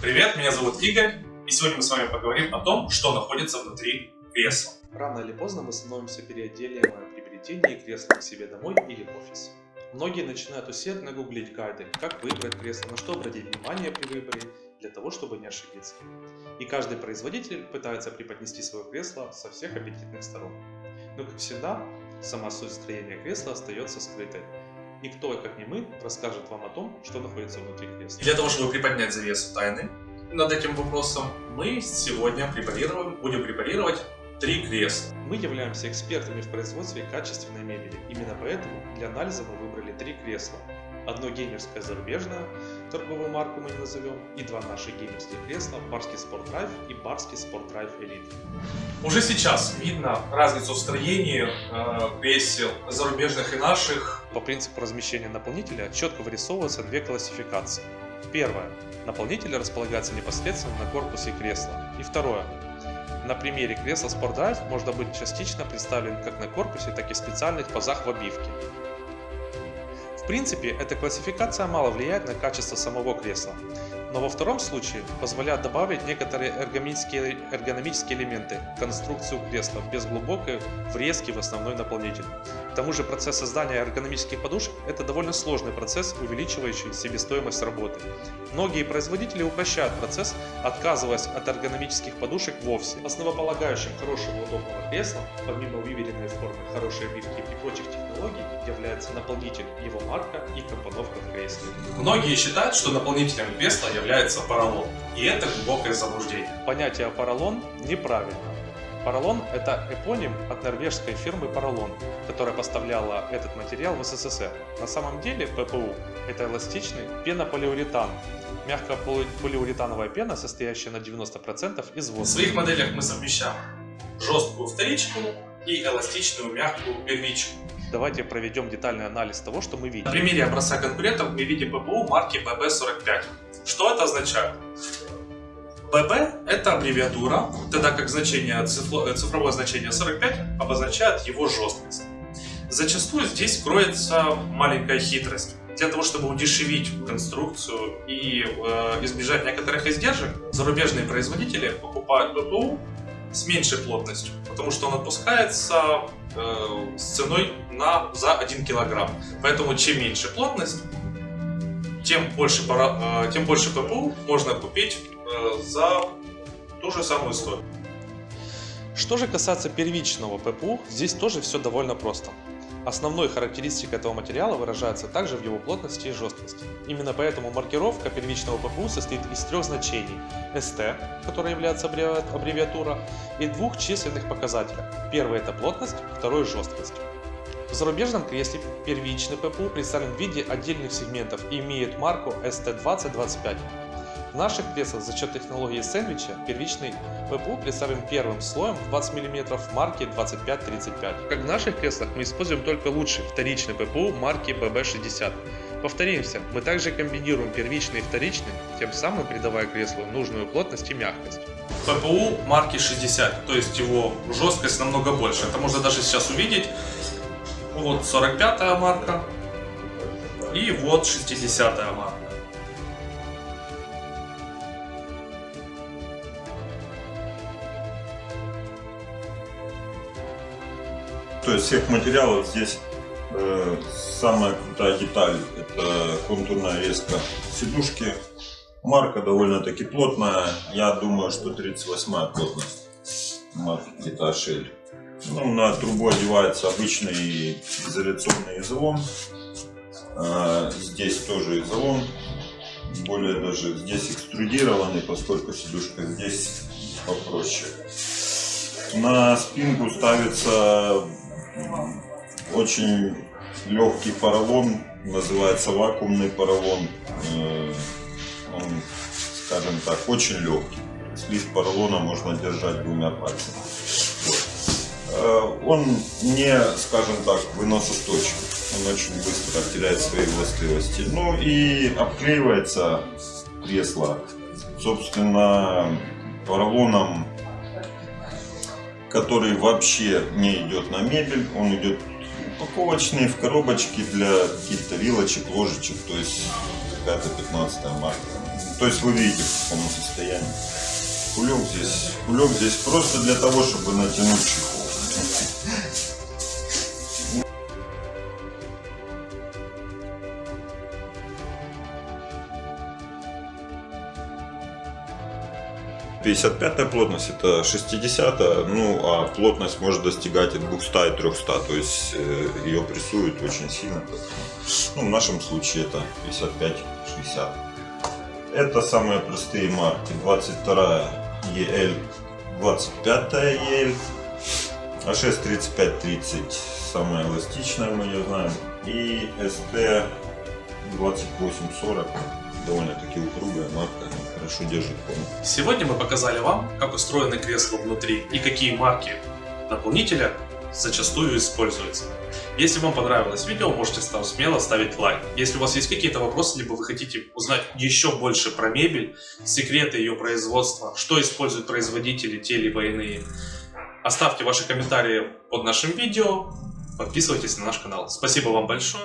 Привет, меня зовут Игорь, и сегодня мы с вами поговорим о том, что находится внутри кресла. Рано или поздно мы становимся переотделяемы при приобретении кресла к себе домой или в офис. Многие начинают усердно гуглить гайды, как выбрать кресло, на что обратить внимание при выборе, для того, чтобы не ошибиться. И каждый производитель пытается преподнести свое кресло со всех аппетитных сторон. Но, как всегда, сама суть строения кресла остается скрытой. Никто, как не мы, расскажет вам о том, что находится внутри кресла. И для того, чтобы приподнять завесу тайны над этим вопросом, мы сегодня препарируем, будем препарировать три кресла. Мы являемся экспертами в производстве качественной мебели. Именно поэтому для анализа мы выбрали три кресла. Одно геймерское зарубежное, торговую марку мы не назовем, и два наши геймерских кресла, Барский Sport Drive и Барский Sport Drive Elite. Уже сейчас видно разницу в строении э, кресел зарубежных и наших. По принципу размещения наполнителя четко вырисовываются две классификации. Первое. Наполнитель располагается непосредственно на корпусе кресла. И второе. На примере кресла Sport Drive можно быть частично представлен как на корпусе, так и в специальных пазах в обивке. В принципе, эта классификация мало влияет на качество самого кресла, но во втором случае позволяет добавить некоторые эргономические, эргономические элементы в конструкцию кресла без глубокой врезки в основной наполнитель. К тому же процесс создания эргономических подушек – это довольно сложный процесс, увеличивающий себестоимость работы. Многие производители упрощают процесс, отказываясь от эргономических подушек вовсе. Основополагающим хорошего удобного кресла, помимо выверенной формы, хорошей обивки и прочих технологий, является наполнитель, его марка и компоновка в кресле. Многие считают, что наполнителем кресла является поролон, и это глубокое заблуждение. Понятие поролон неправильно. Поролон – это эпоним от норвежской фирмы Поролон, которая поставляла этот материал в СССР. На самом деле ППУ – это эластичный пенополиуретан, мягкополиуретановая пена, состоящая на 90% из В воздуха. своих моделях мы совмещаем жесткую вторичку и эластичную мягкую первичку. Давайте проведем детальный анализ того, что мы видим. На примере образца конкурентов мы видим ППУ марки BB45. Что это означает? BB это аббревиатура, тогда как значение, цифро- цифровое значение 45 обозначает его жесткость. Зачастую здесь кроется маленькая хитрость. Для того, чтобы удешевить конструкцию и э, избежать некоторых издержек, зарубежные производители покупают ППУ с меньшей плотностью, потому что он отпускается э, с ценой на, за 1 килограмм. Поэтому чем меньше плотность, тем больше, пара, э, тем больше ППУ можно купить э, за ту же самую стоимость. Что же касается первичного ППУ, здесь тоже все довольно просто. Основной характеристикой этого материала выражается также в его плотности и жесткости. Именно поэтому маркировка первичного ППУ состоит из трех значений ST, которая является аббреви- аббревиатура, и двух численных показателей. Первый это плотность, второй жесткость. В зарубежном кресле первичный ППУ представлен в виде отдельных сегментов и имеет марку ST2025. В наших креслах за счет технологии сэндвича первичный ППУ представлен первым слоем в 20 мм марки 2535. Как в наших креслах мы используем только лучший вторичный ППУ марки BB60. Повторимся, мы также комбинируем первичный и вторичный, тем самым придавая креслу нужную плотность и мягкость. ППУ марки 60, то есть его жесткость намного больше. Это можно даже сейчас увидеть. Вот 45 марка и вот 60 марка. То есть всех материалов здесь э, самая крутая деталь это контурная резка сидушки. Марка довольно-таки плотная. Я думаю, что 38 плотность марки где-то Ашель. Ну, на трубу одевается обычный изоляционный изолон. Э, здесь тоже изолон. Более даже здесь экструдированный, поскольку сидушка здесь попроще. На спинку ставится очень легкий поролон, называется вакуумный поролон. Э, Он, скажем так, очень легкий. Слив поролона можно держать двумя пальцами. Э, Он не, скажем так, выносостойчив. Он очень быстро теряет свои властивости. Ну и обклеивается кресло, собственно, поролоном который вообще не идет на мебель, он идет упаковочный в коробочки для каких-то вилочек, ложечек, то есть какая-то 15 марка. То есть вы видите, в каком состоянии. Кулек здесь, кулек здесь просто для того, чтобы натянуть чехол. Пятьдесят пятая плотность это 60 ну а плотность может достигать от 200 и 300, то есть э, ее прессуют очень сильно. Ну, в нашем случае это 55-60. Это самые простые марки. 22 EL, 25 EL, А6 35-30 самая эластичная, мы ее знаем. И ST 2840 довольно-таки упругая марка, хорошо держит форму. Сегодня мы показали вам, как устроены кресла внутри и какие марки наполнителя зачастую используются. Если вам понравилось видео, можете там смело ставить лайк. Если у вас есть какие-то вопросы, либо вы хотите узнать еще больше про мебель, секреты ее производства, что используют производители, те либо иные, оставьте ваши комментарии под нашим видео, подписывайтесь на наш канал. Спасибо вам большое.